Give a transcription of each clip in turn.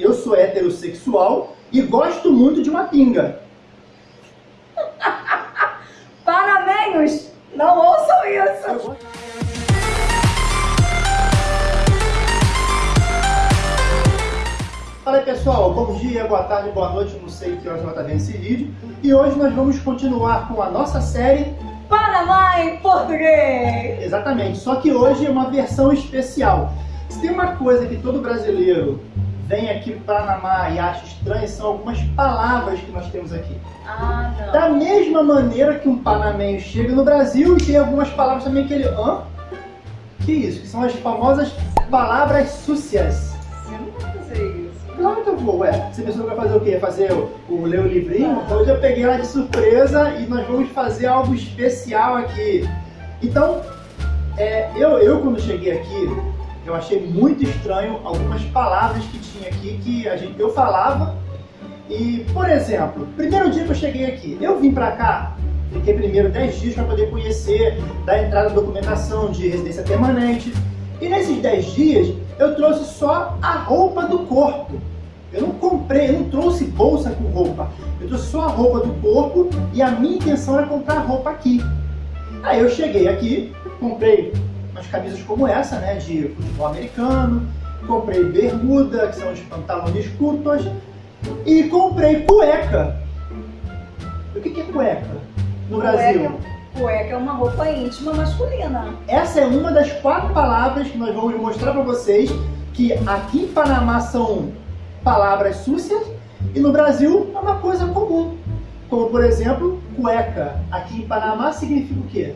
Eu sou heterossexual e gosto muito de uma pinga. Paramenhos, não ouçam isso. Fala aí pessoal, bom dia, boa tarde, boa noite, não sei que horas vai estar vendo esse vídeo. E hoje nós vamos continuar com a nossa série Panamá em português. Exatamente, só que hoje é uma versão especial. Se tem uma coisa que todo brasileiro vem aqui para Panamá e acha estranho, são algumas palavras que nós temos aqui. Ah, não. Da mesma maneira que um panamenho chega no Brasil e tem algumas palavras também que ele... Hã? Que isso? Que são as famosas palavras súcias. Você não vai fazer isso. Claro que eu vou, ué. Você pensou que vai fazer o quê? Fazer o, o ler o livrinho? Então hoje eu peguei ela de surpresa e nós vamos fazer algo especial aqui. Então, é, eu, eu quando cheguei aqui, eu achei muito estranho algumas palavras que tinha aqui que a gente, eu falava. E, por exemplo, primeiro dia que eu cheguei aqui, eu vim pra cá, fiquei primeiro 10 dias para poder conhecer, dar entrada na documentação de residência permanente. E nesses 10 dias, eu trouxe só a roupa do corpo. Eu não comprei, eu não trouxe bolsa com roupa. Eu trouxe só a roupa do corpo e a minha intenção era comprar roupa aqui. Aí eu cheguei aqui, comprei umas camisas como essa, né, de futebol americano, comprei bermuda, que são os pantalones curtos, e comprei cueca. O que, é cueca no Brasil? Cueca, cueca é uma roupa íntima masculina. Essa é uma das quatro palavras que nós vamos mostrar para vocês que aqui em Panamá são palavras súcias e no Brasil é uma coisa comum. Como, por exemplo, cueca. Aqui em Panamá significa o quê?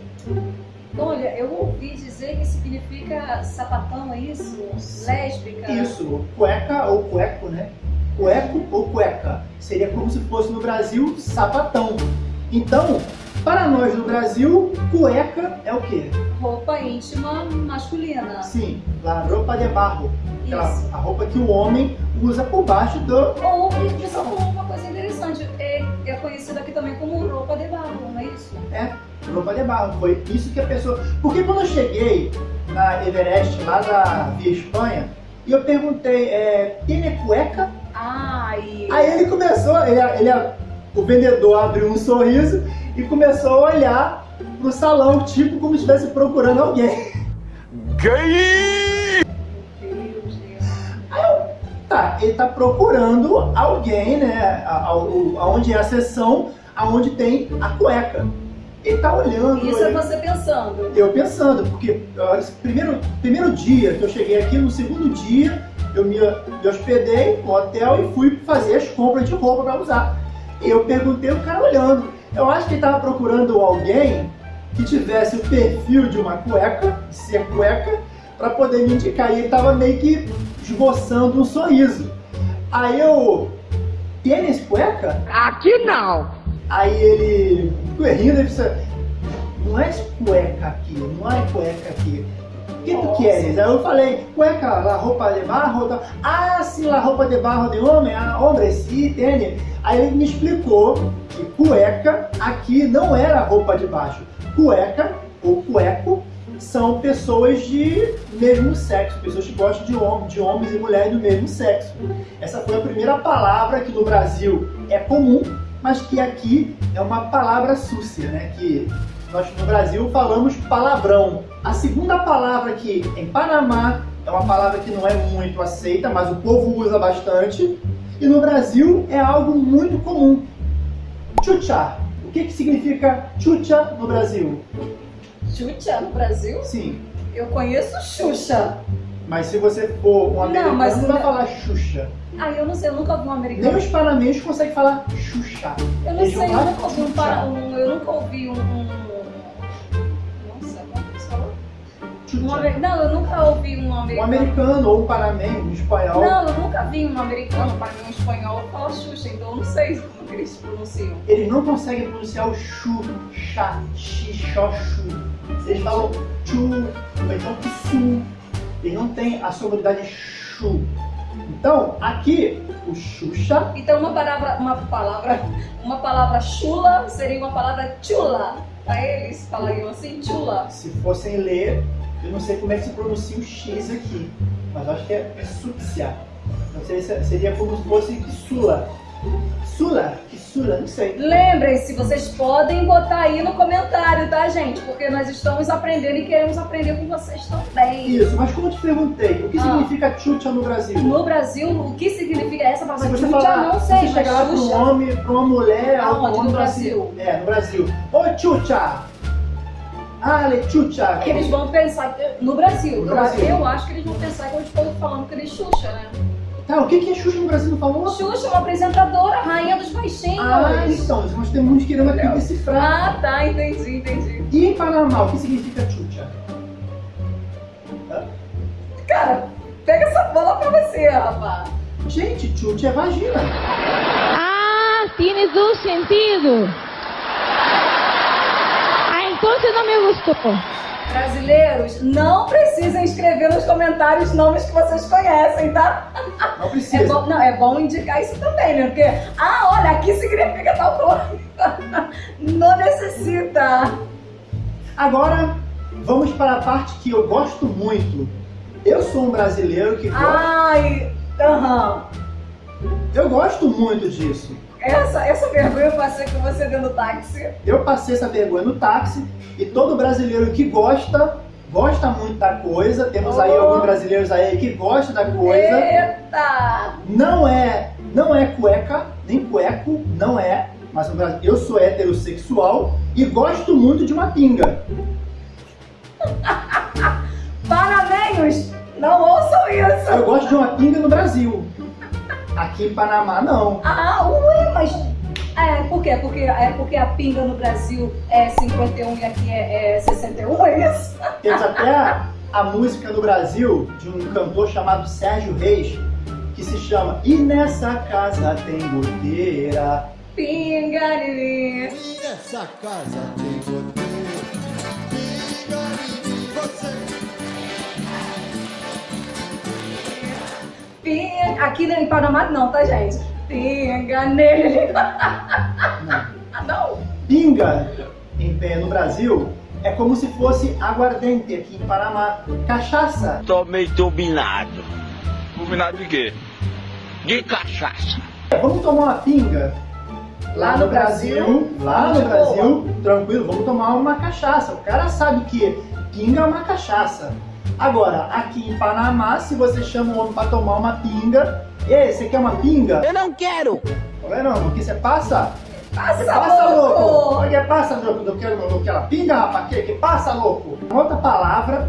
Olha, eu ouvi dizer que significa sapatão, é isso? Lésbica? Isso, cueca ou cueco, né? Cueco ou cueca. Seria como se fosse no Brasil sapatão. Então, para nós no Brasil, cueca é o quê? Roupa íntima masculina. Sim, la roupa de barro. Aquela, Isso. a roupa que o homem usa por baixo do... Ou isso é uma coisa interessante, é, é conhecido aqui também como roupa de barro, não é isso? É, roupa de barro. Foi isso que a pessoa... Porque quando eu cheguei na Everest, lá da Via Espanha, e eu perguntei, é, tem cueca? Ah, e... Aí ele começou, ele, ele, o vendedor abriu um sorriso e começou a olhar pro salão, tipo como se estivesse procurando alguém. Gay! Meu Deus. Tá, ele tá procurando alguém, né, a- a- aonde é a seção, aonde tem a cueca. Ele tá olhando. Isso é você pensando. Eu pensando, porque ó, esse primeiro, primeiro dia que eu cheguei aqui, no segundo dia, eu me, me hospedei no hotel e fui fazer as compras de roupa para usar. E eu perguntei o cara olhando. Eu acho que ele estava procurando alguém que tivesse o perfil de uma cueca, de ser cueca, para poder me indicar. E ele estava meio que esboçando um sorriso. Aí eu. Tênis cueca? Aqui não! Aí ele ficou rindo e disse, não é cueca aqui, não é cueca aqui. O que tu queres? Aí eu falei, cueca, la roupa de barro. tal. Ah, sim, la roupa de barro de homem. Ah, homem, sim, entende? Aí ele me explicou que cueca aqui não era roupa de baixo. Cueca ou cueco são pessoas de mesmo sexo, pessoas que gostam de, hom de homens e mulheres do mesmo sexo. Essa foi a primeira palavra que no Brasil é comum, mas que aqui é uma palavra súcia, né? Que nós no Brasil falamos palavrão. A segunda palavra aqui em Panamá é uma palavra que não é muito aceita, mas o povo usa bastante. E no Brasil é algo muito comum. Chucha. O que, que significa chucha no Brasil? Xuxa no Brasil? Sim, Eu conheço Xuxa. mas se você for um americano, mas não vai não- falar Xuxa. Ah, eu não sei, eu nunca vi um Nem americano. os panamenhos conseguem falar Xuxa. Eu não Eles sei, eu nunca ouvi um, Xuxa. para, um eu nunca ouvi um, um nossa, como que se fala? Um Xuxa. Não, eu nunca ouvi um Um americano. americano ou um panamenho, um espanhol. Não, eu nunca vi um americano, para mim um espanhol falar Xuxa, então eu não sei como que eles pronunciam. Eles não conseguem pronunciar o chu, chá, xi, xó, chu. Eles falam chu, ou então su. Eles não têm a sonoridade chu. Então, aqui, o Xuxa, Então uma palavra, uma palavra, uma palavra chula seria uma palavra chula. Para eles falariam assim, chula. se fossem ler, eu não sei como é que se pronuncia o X aqui, mas acho que é, é súcia. Não sei se seria como se fosse sula. Sula? Que sula? Não sei. Lembrem-se, vocês podem botar aí no comentário, tá, gente? Porque nós estamos aprendendo e queremos aprender com vocês também. Isso, mas como eu te perguntei, o que Ah. significa chucha no Brasil? No Brasil, o que significa essa Se palavra você chucha, falar, não se sei, você mas chegar lá para um chucha... homem, para uma mulher, ou homem No assim, Brasil? É, no Brasil. Oi, chucha! Ale, chucha! Eles vão pensar, no Brasil, No Brasil. eu acho que eles vão pensar que eu estou falando que eles Xuxa, né? Tá, o que que a Xuxa no Brasil não falou? Xuxa é uma apresentadora, rainha dos baixinhos. Ah, então, nós temos querendo aqui decifrar. Ah, tá, entendi, entendi. E em Panamá, o que significa chucha? Cara, pega essa bola pra você, rapaz. Gente, chucha é vagina. Ah, tienes un sentido. Ah, entonces no me gustó. Brasileiros, não precisam escrever nos comentários nomes que vocês conhecem, tá? Não É precisa. bom, não, é bom indicar isso também, né? Porque, ah, olha, aqui significa tal coisa. Não necessita. Agora, vamos para a parte que eu gosto muito. Eu sou um brasileiro que. Ai, aham. Eu gosto muito disso. Essa, essa vergonha eu passei com você dentro do táxi. Eu passei essa vergonha no táxi e todo brasileiro que gosta, gosta muito da coisa. Temos aí Oh. alguns brasileiros aí que gostam da coisa. Eita! Não é, não é cueca, nem cueco, não é. Mas eu sou heterossexual e gosto muito de uma pinga. Parabéns! Não ouçam isso! Eu gosto de uma pinga no Brasil. Aqui em Panamá não. Ah, ui, mas. É, por quê? Porque, é porque a pinga no Brasil é 51 e aqui é, é 61, é isso? Temos até a, a música no Brasil de um cantor chamado Sérgio Reis, que se chama E nessa casa tem goteira. Pinga de mim. Nessa casa tem goteira, pinga em mim, você. Pinga. Aqui em Panamá não, tá, gente? Pinga nele. Não. Ah, não? Pinga em pé no Brasil é como se fosse aguardente aqui em Panamá. Cachaça. Tomei turbinado. Turbinado de quê? De cachaça. Vamos tomar uma pinga? Lá no Brasil? lá De no boa. Brasil, tranquilo, vamos tomar uma cachaça. O cara sabe que pinga é uma cachaça. Agora, aqui em Panamá, se você chama um homem para tomar uma pinga, ei, você quer uma pinga? Eu não quero. Não é não, o que você passa? Passa, passa, louco? louco! O que passa, louco? Não quero, não quero pinga, rapaz? Que, que passa, louco? Outra palavra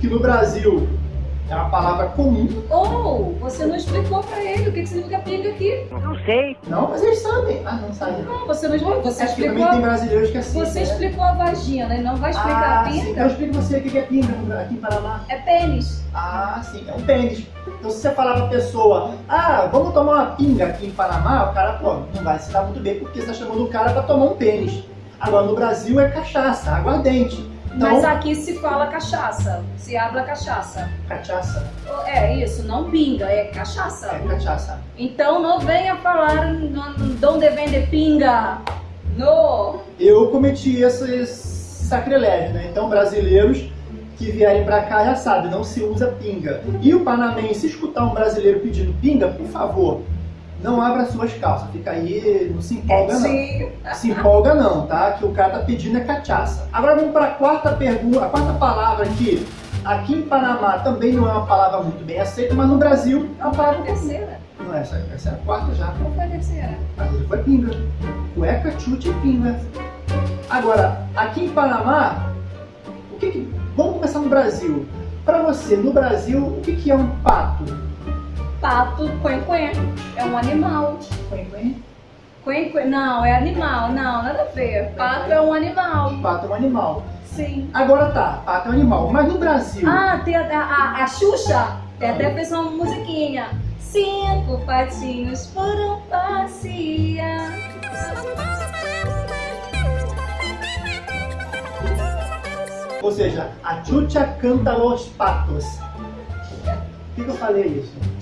que no Brasil é uma palavra comum. Ou, você não explicou pra ele o que que significa pinga aqui. Não, mas eles sabem. Ah, não sabem. Não, você não explicou. Você Acho que explicou, também tem brasileiros que assistem. você né? explicou a vagina, né? Não vai explicar ah, a sim. pinga. Então explica você o que é pinga aqui em Paraná. É pênis. Ah, sim, é um pênis. Então se você falar pra pessoa, ah, vamos tomar uma pinga aqui em Panamá, o cara, pô, não vai se dar muito bem porque você tá chamando o cara pra tomar um pênis. Agora no Brasil é cachaça, aguardente. Então, Mas aqui se fala cachaça. Se habla cachaça. cachaça, É isso, não pinga, é cachaça. é cachaça. Então não venha falar "Não- donde vende pinga. No. Eu cometi esse sacrilégio, né? Então brasileiros que vierem pra cá já sabem, não se usa pinga. E o panamense escutar um brasileiro pedindo pinga, por favor, não abra suas calças, fica aí, não se empolga não. Sim. se empolga não, tá? Que o cara tá pedindo é cachaça. Agora vamos para a quarta pergunta, a quarta palavra que aqui em Panamá também não é uma palavra muito bem aceita, mas no Brasil é uma palavra terceira? Não é essa, essa é a quarta já. Qual foi a terceira? A terceira foi pinga. Cueca, chute e pinga. Agora, aqui em Panamá, o que que... Vamos começar no Brasil. Para você, no Brasil, o que que é um pato? Pato, quen É um animal. Quen Não, é animal. Não, nada a ver. Pato é um animal. Pato é um animal. Sim. Agora tá, pato é um animal. Mas no Brasil, Ah, tem a, a, a Xuxa. Tem até fez uma musiquinha. Cinco patinhos foram passear. ou seja, a chucha canta los patos. Por que, que eu falei isso?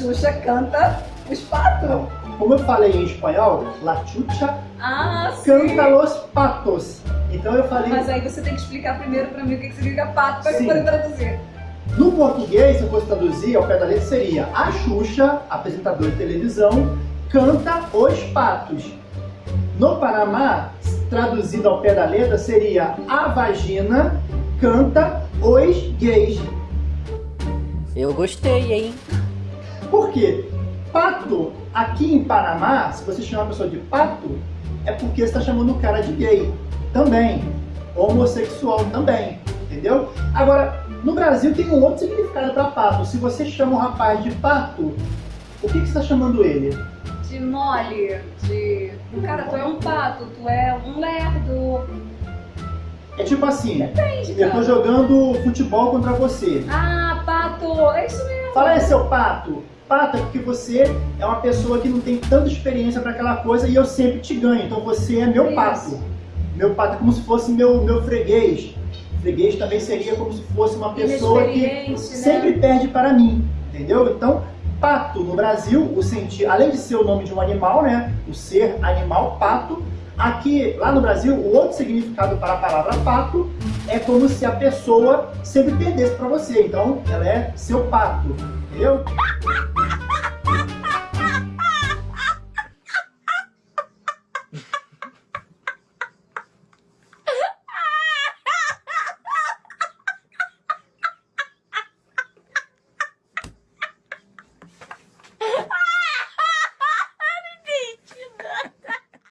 Xuxa canta os patos. Como eu falei em espanhol, la chucha Ah, sim. canta los patos. Então eu falei, Mas aí você tem que explicar primeiro pra mim o que significa pato pra eu Sim. poder traduzir. No português, se eu fosse traduzir ao pé da letra, seria a Xuxa, apresentadora de televisão, canta os patos. No Panamá, traduzido ao pé da letra, seria a vagina canta os gays. Eu gostei, hein? Por quê? Pato, aqui em Panamá, se você chama a pessoa de pato, é porque você está chamando o cara de gay também. Homossexual também. Entendeu? Agora, no Brasil tem um outro significado para pato. Se você chama um rapaz de pato, o que, que você está chamando ele? De mole, de. Cara, tu é um pato, tu é um lerdo. É tipo assim, Depende, eu tô jogando futebol contra você. Ah, pato, é isso mesmo. Fala aí, seu pato. Pato é porque você é uma pessoa que não tem tanta experiência para aquela coisa e eu sempre te ganho. Então você é meu pato. Meu pato é como se fosse meu, meu freguês. Freguês também seria como se fosse uma pessoa que né? sempre perde para mim. Entendeu? Então, pato no Brasil, o sentido, além de ser o nome de um animal, né? O ser animal, pato. Aqui, lá no Brasil, o outro significado para a palavra pato é como se a pessoa sempre perdesse para você. Então, ela é seu pato. Entendeu?